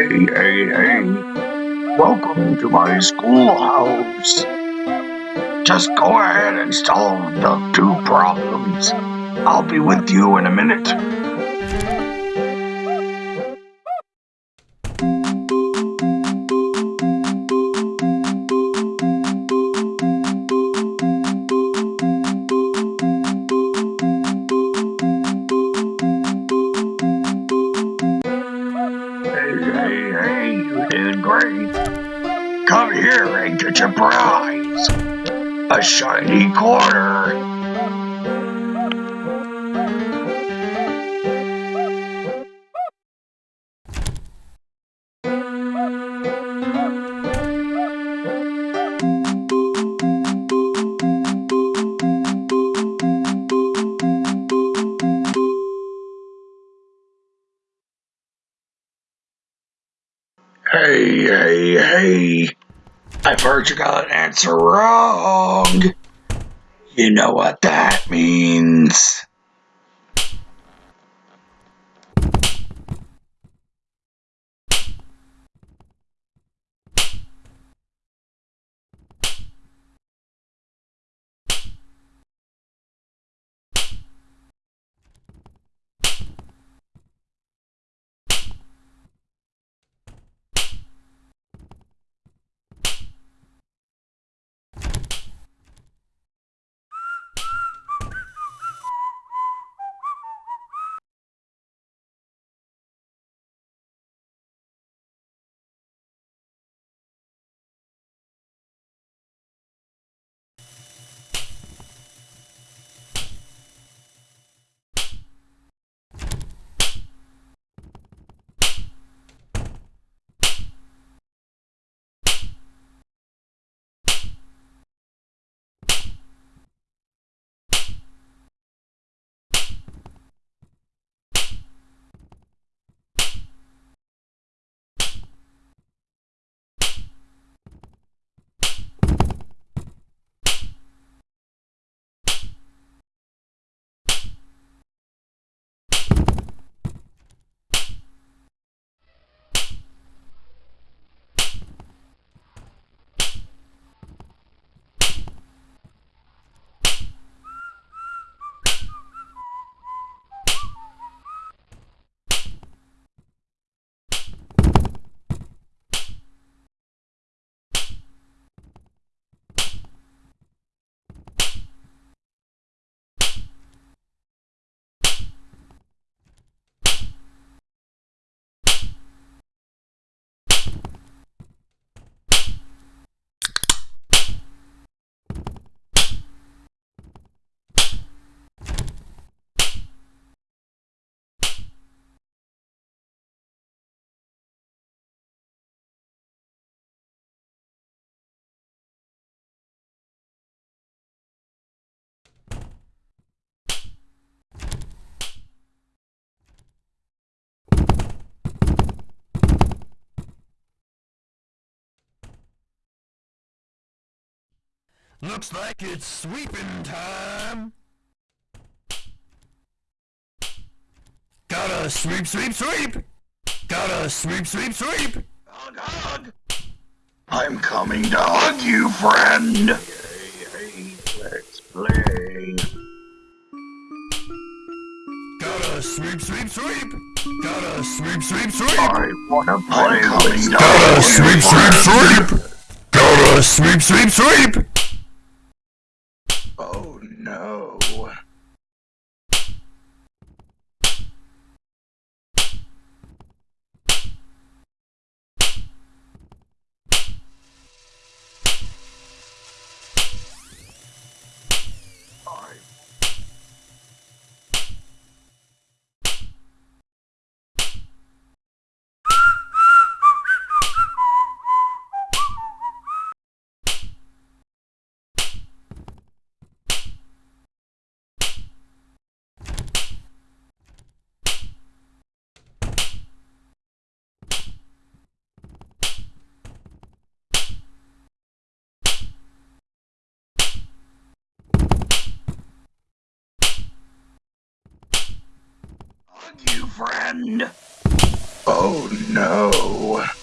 Hey, hey, hey. Welcome to my schoolhouse. Just go ahead and solve the two problems. I'll be with you in a minute. Shiny quarter. Heard you got an answer wrong. You know what that means. Looks like it's sweeping time. Gotta sweep, sweep, sweep. Gotta sweep, sweep, sweep. Hug, hug. I'm coming to hug you, friend. Hey, hey, let's play. Gotta sweep, sweep, sweep. Gotta sweep, sweep, sweep. I wanna play with you. Gotta sweep, sweep, sweep. Gotta sweep, sweep, sweep. Oh no. I hug you, friend. Oh no.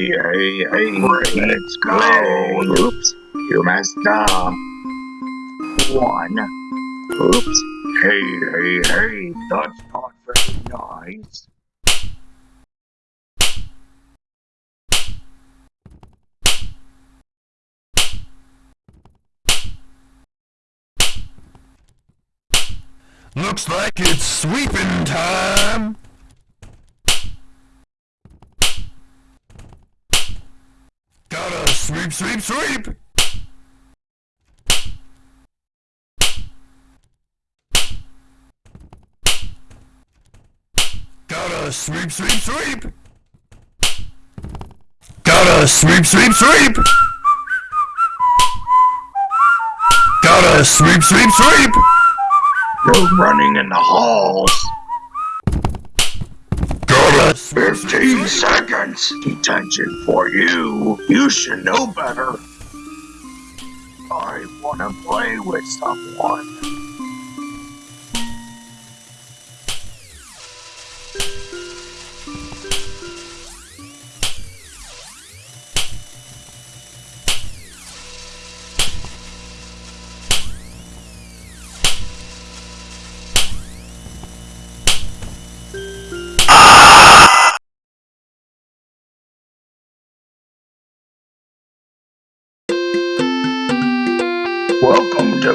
Hey, hey, hey, let's go. Oops, you messed up. One. Oops. Hey, hey, hey, that's not very nice. Looks like it's sweeping time. Gotta sweep, sweep, sweep. Gotta sweep, sweep, sweep. Gotta sweep, sweep, sweep. Gotta sweep, sweep, sweep. You're running in the halls. Gotta sweep, sweep, 15 seconds. Detention for you. You should know better. I want to play with someone.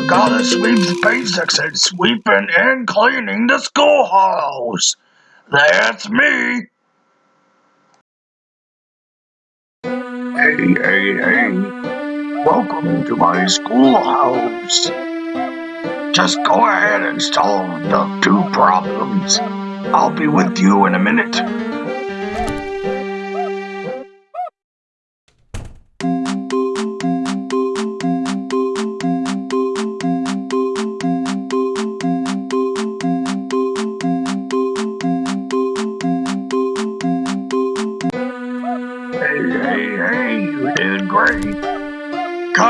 To Gotta Sweep's Basics and Sweeping and Cleaning the Schoolhouse. That's me. Hey, hey, hey. Welcome to my schoolhouse. Just go ahead and solve the two problems. I'll be with you in a minute.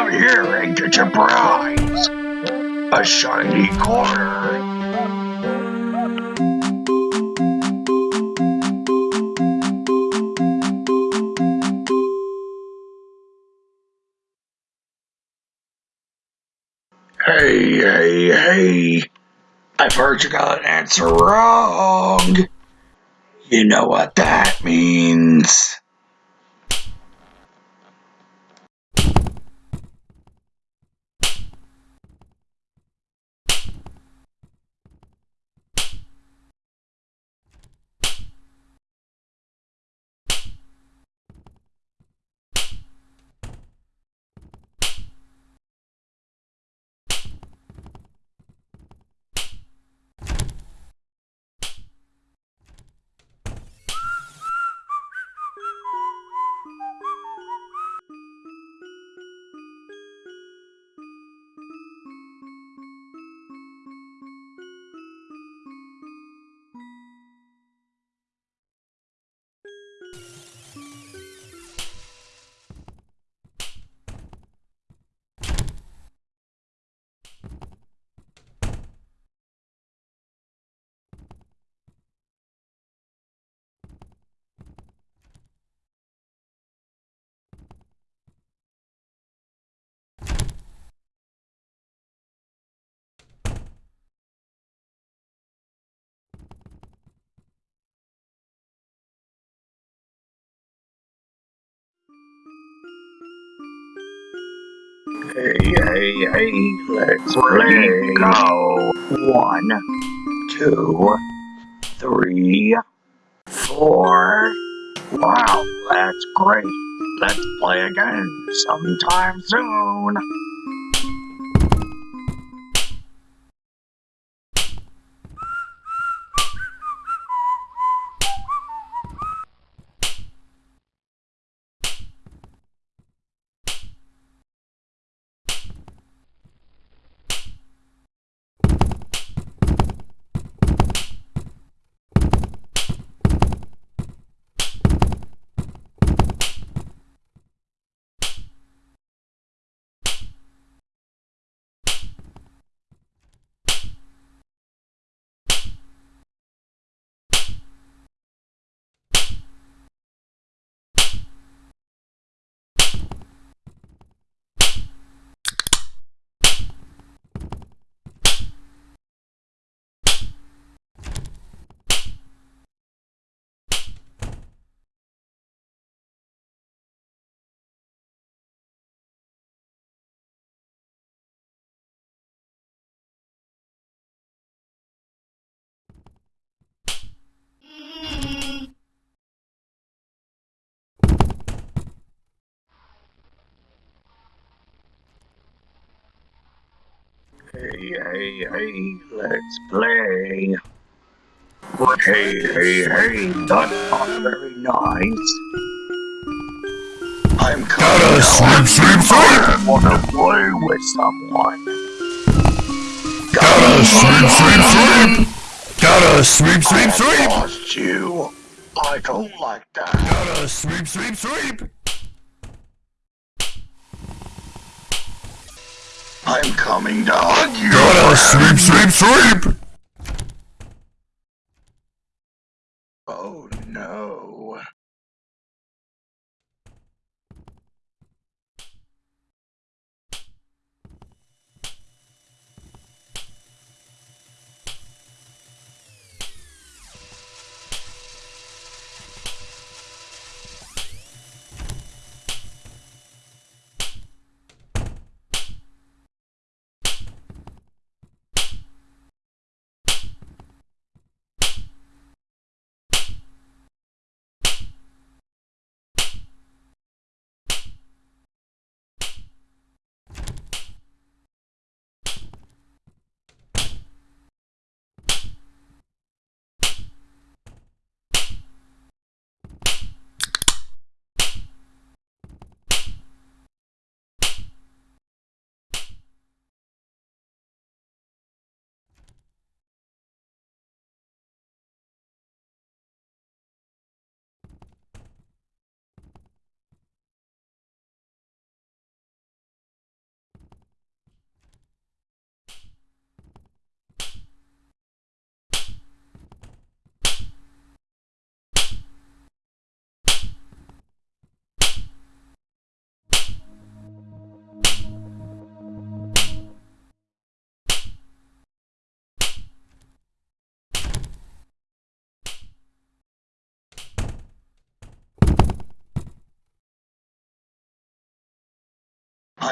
Here and get your prize. A shiny quarter. Hey, hey, hey. I've heard you got an answer wrong. You know what that means. Hey, hey, hey, let's play. go. One, two, three, four. Wow, that's great. Let's play again sometime soon. Hey, hey, let's play. But hey, hey, hey, that's not very nice. I'm Gotta down. sweep, sweep, I sweep! wanna play with someone. Gotta sweep, sweep, sweep! Gotta sweep, sweep, I sweep! lost you. I don't like that. Gotta sweep, sweep, sweep! I'm coming to hug you. Gotta friend. sweep, sweep, sweep! Oh no.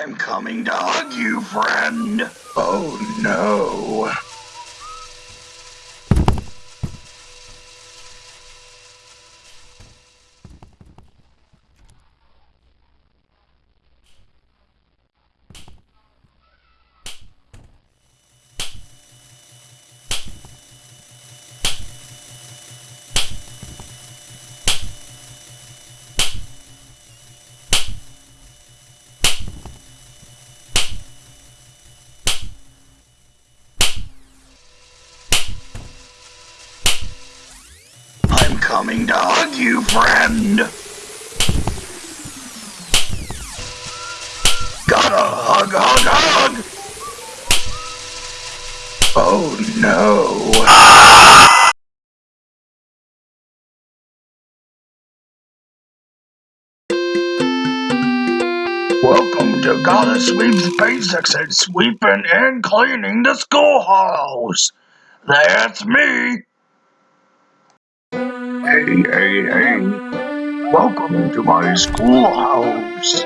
I'm coming to hug you, friend. Oh no. I'm coming to hug you, friend. Gotta hug, hug, hug. Oh no. Welcome to Gotta Sweep's Basics and Sweeping and Cleaning the Schoolhouse. That's me. Hey, hey, hey. Welcome to my schoolhouse.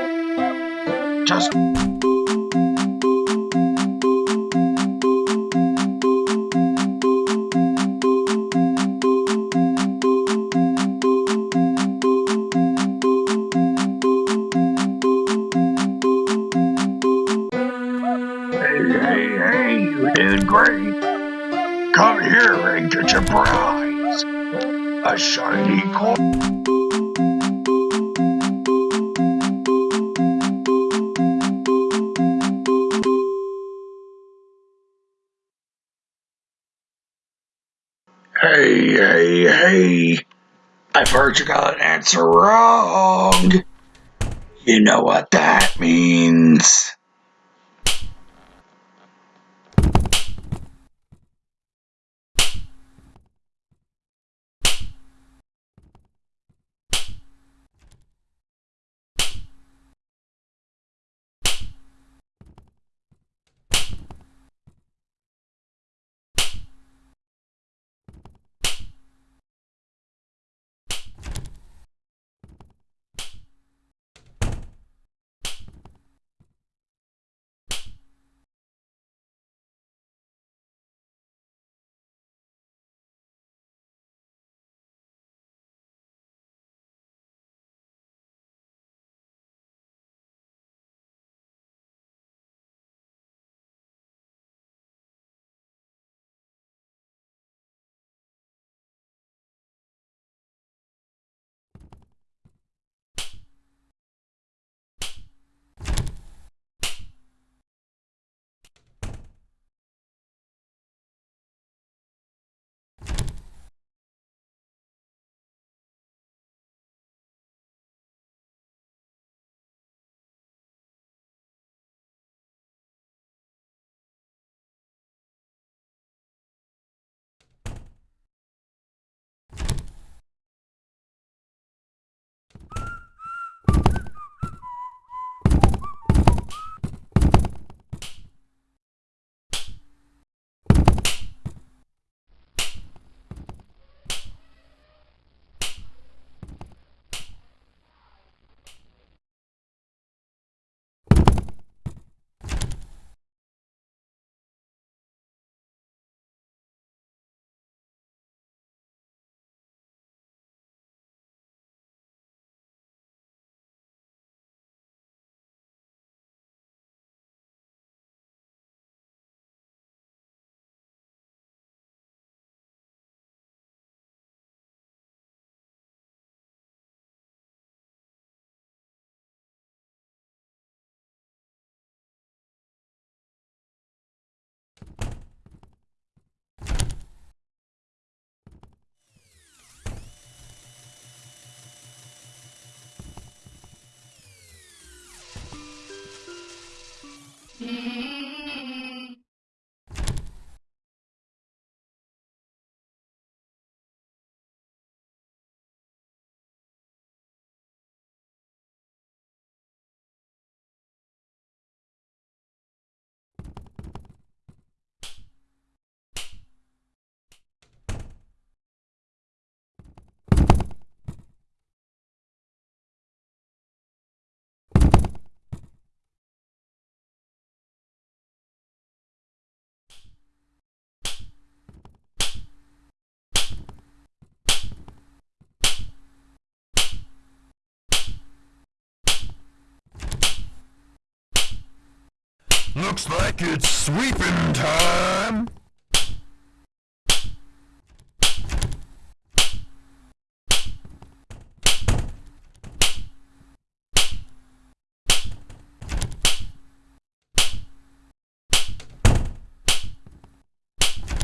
Just Hey, hey, hey, you did great. Come here and get your prize. A shiny coin. Hey, hey, hey. I've heard you got an answer wrong. You know what that means. Mm-hmm. Looks like it's sweeping time.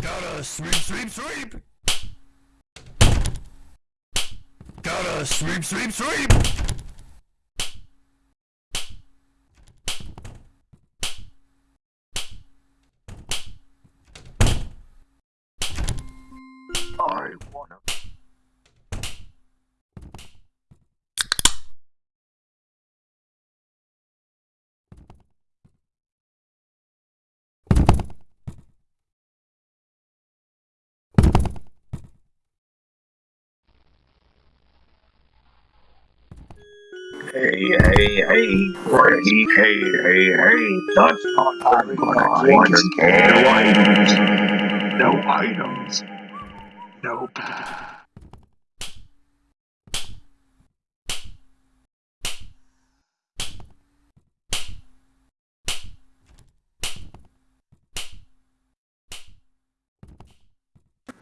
Gotta sweep, sweep, sweep. Gotta sweep, sweep, sweep. I wanna. Hey, hey, hey, Freddy. Hey, hey, hey, that's not take your kid. No items. No items. Nope.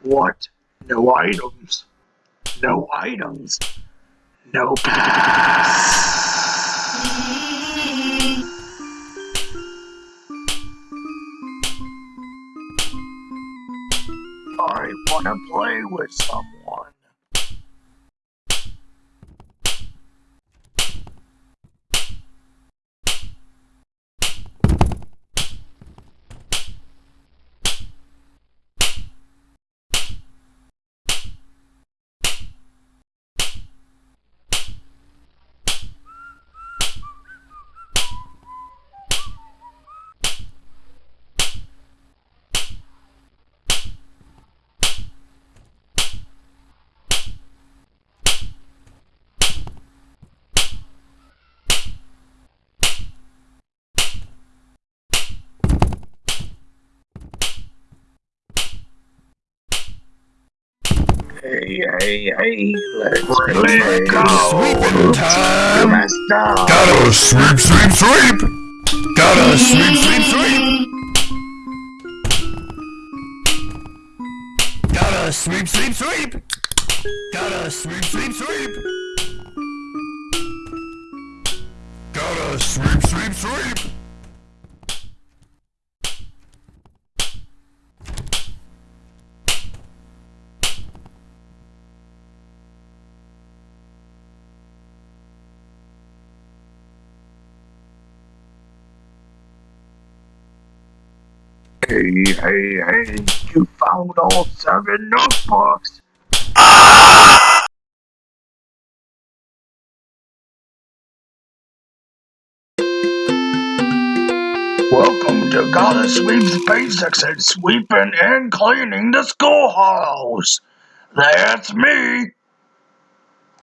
What? No items. No items. No pass. Wanna play with someone. Hey, hey, hey, let's play. Go. Sweeping time. You messed up. Gotta sweep, sweep, sweep. Gotta sweep, sweep, sweep. Gotta sweep, sweep, sweep. Gotta sweep, sweep, sweep. Gotta sweep, sweep, sweep. Hey, hey, hey, you found all seven notebooks. Welcome to Gotta Sweep's Basics at Sweeping and Cleaning the Schoolhouse. That's me.